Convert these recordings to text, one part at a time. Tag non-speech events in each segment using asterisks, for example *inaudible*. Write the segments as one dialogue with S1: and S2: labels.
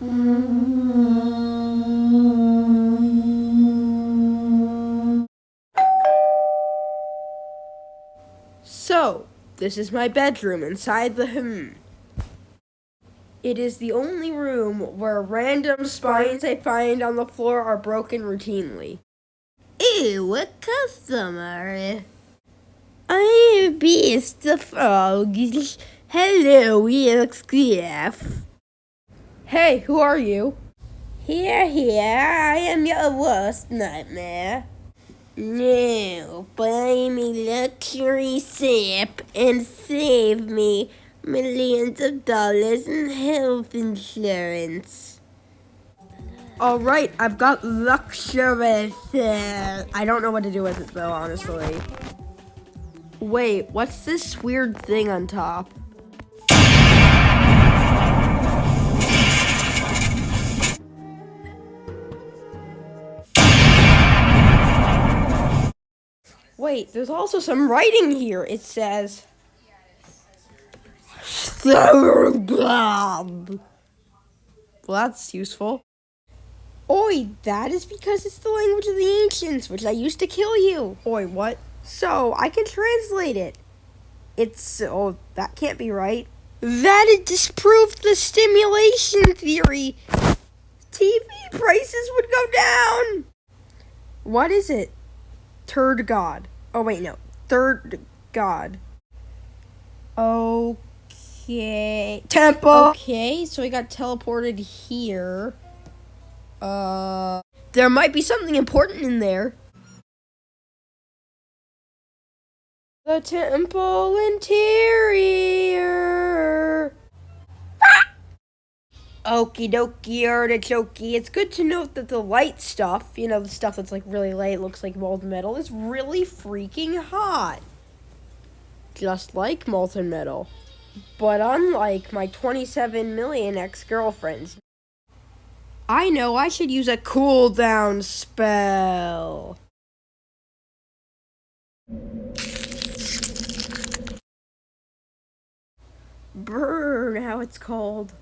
S1: So, this is my bedroom inside the hmm. It is the only room where random spines I find on the floor are broken routinely.
S2: Ew, a customer. I'm Beast the Frog. Hello, EXGF.
S1: Hey, who are you?
S2: Here, here, I am your worst nightmare. Now, buy me luxury sip and save me millions of dollars in health insurance.
S1: All right, I've got luxury. I don't know what to do with it though, honestly. Wait, what's this weird thing on top? Wait, there's also some writing here. It says. Well, that's useful. Oi, that is because it's the language of the ancients, which I used to kill you. Oi, what? So, I can translate it. It's. Oh, that can't be right. That it disproved the stimulation theory. TV prices would go down. What is it? Third God. Oh, wait, no. Third God. Okay. Temple. Okay, so we got teleported here. Uh, there might be something important in there. The temple interior. Okie dokie artichoke. It's good to note that the light stuff, you know, the stuff that's like really light, looks like molten metal, is really freaking hot. Just like molten metal. But unlike my 27 million ex girlfriends, I know I should use a cooldown spell. Burn, how it's called.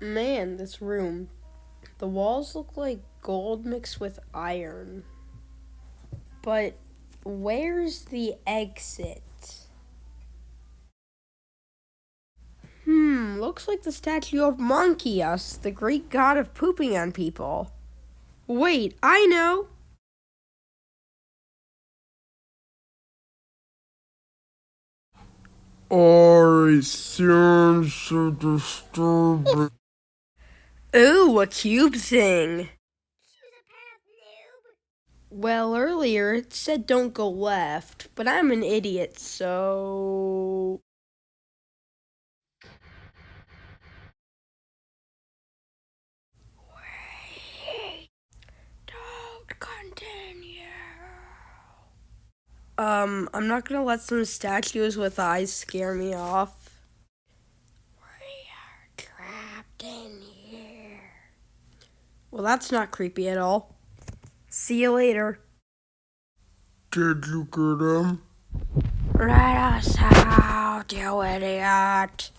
S1: Man, this room. The walls look like gold mixed with iron. But where's the exit? Hmm, looks like the statue of Monkius, the Greek god of pooping on people. Wait, I know!
S3: I sense a disturbance.
S1: Ooh, a cube thing. Well, earlier it said don't go left, but I'm an idiot, so. Wait. Don't continue. Um, I'm not gonna let some statues with eyes scare me off. We are trapped in here. Well, that's not creepy at all. See you later.
S3: Did you get him?
S1: Let us out, you idiot.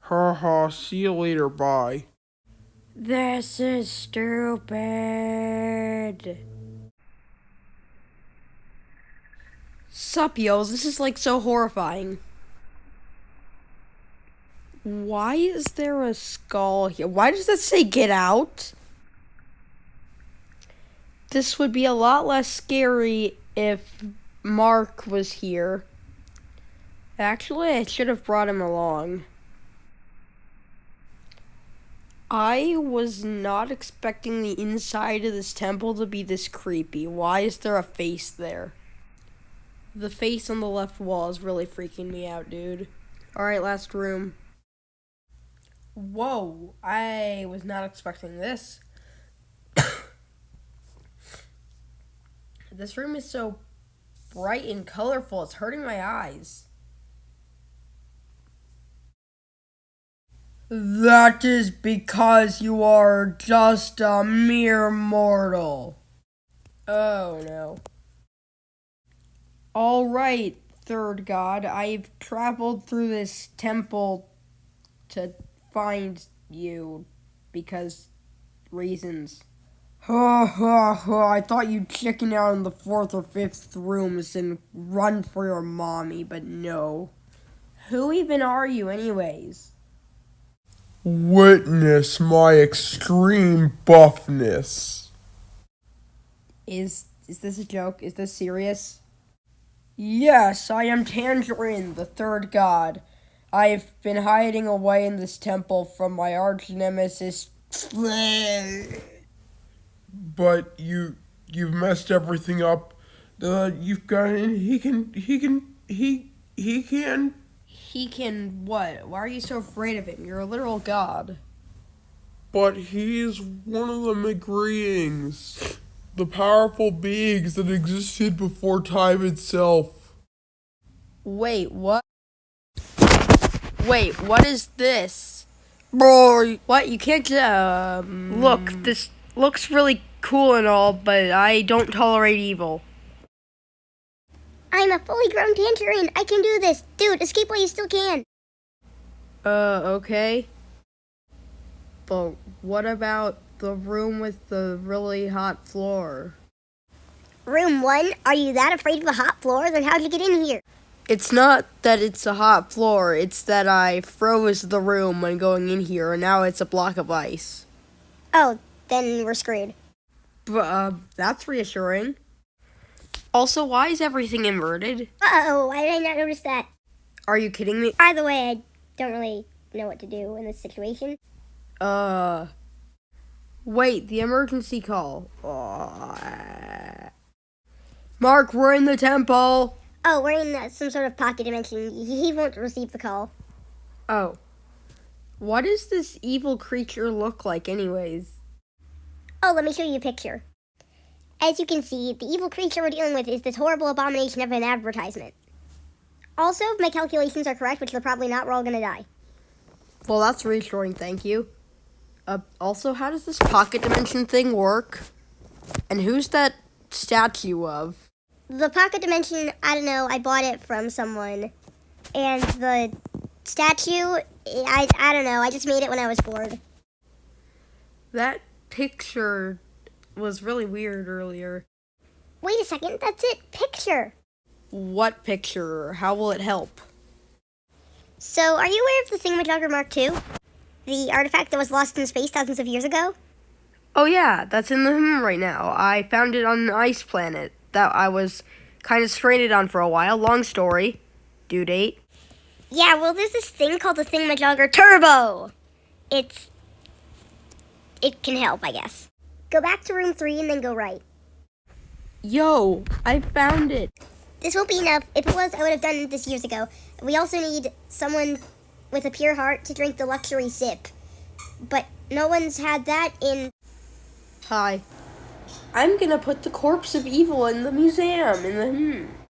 S3: Haha, see you later, bye.
S1: This is stupid. Sup, yo, this is like so horrifying. Why is there a skull here? Why does that say get out? This would be a lot less scary if Mark was here. Actually, I should have brought him along. I was not expecting the inside of this temple to be this creepy. Why is there a face there? The face on the left wall is really freaking me out, dude. Alright, last room. Whoa, I was not expecting this. *coughs* This room is so bright and colorful, it's hurting my eyes. That is because you are just a mere mortal. Oh no. Alright, third god, I've traveled through this temple to find you because reasons. Ha ha ha, I thought you'd chicken out in the fourth or fifth rooms and run for your mommy, but no. Who even are you, anyways?
S3: Witness my extreme buffness.
S1: Is is this a joke? Is this serious? Yes, I am Tangerine, the third god. I've been hiding away in this temple from my arch nemesis. *laughs*
S3: But you you've messed everything up. Uh, you've got he can he can he he can
S1: He can what? Why are you so afraid of him? You're a literal god.
S3: but he's one of the McGreeings. The powerful beings that existed before time itself.
S1: Wait, what? Wait, what is this? Bro, what? You can't um Look, this looks really cool and all, but I don't tolerate evil.
S2: I'm a fully grown tangerine. I can do this. Dude, escape while you still can.
S1: Uh, okay. But what about the room with the really hot floor?
S2: Room one, are you that afraid of the hot floor? Then how'd you get in here?
S1: It's not that it's a hot floor, it's that I froze the room when going in here and now it's a block of ice.
S2: Oh, then we're screwed.
S1: But, uh, that's reassuring. Also, why is everything inverted?
S2: Uh oh, why did I not notice that?
S1: Are you kidding me?
S2: By the way, I don't really know what to do in this situation.
S1: Uh. Wait, the emergency call. Uh, Mark, we're in the temple.
S2: Oh, we're in uh, some sort of pocket dimension. He he won't receive the call.
S1: Oh. What does this evil creature look like, anyways?
S2: Oh, let me show you a picture. As you can see, the evil creature we're dealing with is this horrible abomination of an advertisement. Also, if my calculations are correct, which they're probably not, we're all gonna die.
S1: Well, that's reassuring, thank you. Uh, also, how does this pocket dimension thing work? And who's that statue of?
S2: The pocket dimension, I don't know, I bought it from someone. And the statue, I, I don't know, I just made it when I was bored.
S1: That picture was really weird earlier.
S2: Wait a second, that's it, picture.
S1: What picture? How will it help?
S2: So, are you aware of the Thingamajogger Mark II? The artifact that was lost in space thousands of years ago?
S1: Oh yeah, that's in the hmm right now. I found it on an ice planet that I was kind of stranded on for a while. Long story. Due date.
S2: Yeah, well, there's this thing called the Thingamajogger Turbo. It's. It can help, I guess. Go back to room three and then go right.
S1: Yo, I found it.
S2: This won't be enough. If it was, I would have done this years ago. We also need someone with a pure heart to drink the luxury sip. But no one's had that in.
S1: Hi. I'm gonna put the corpse of evil in the museum in the hmm.